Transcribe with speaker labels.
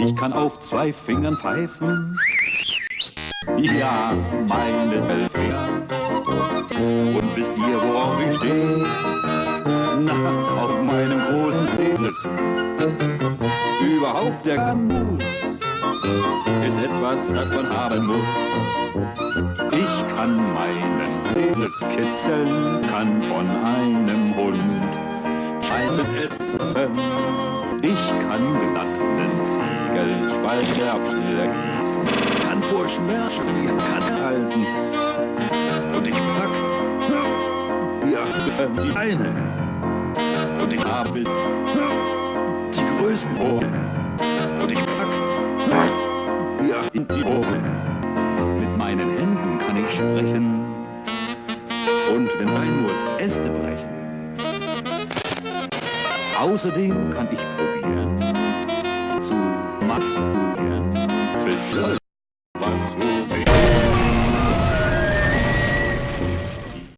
Speaker 1: Ich kann auf zwei Fingern pfeifen. Ja, meine Weltfinger. Und wisst ihr, worauf ich stehe? Na, auf meinem großen Penis. Überhaupt der Gambus ist etwas, das man haben muss. Ich kann meinen Penis kitzeln, kann von einem Hund Scheiße essen. Ich kann glatten Abschließen, kann vor Schmerzen die kann halten. Und ich pack ja, die eine. Und ich habe die größten Ohren. Und ich pack ja, in die Ohren. Mit meinen Händen kann ich sprechen. Und wenn sein muss, Äste brechen. Außerdem kann ich probieren zu masturbieren, Shut up.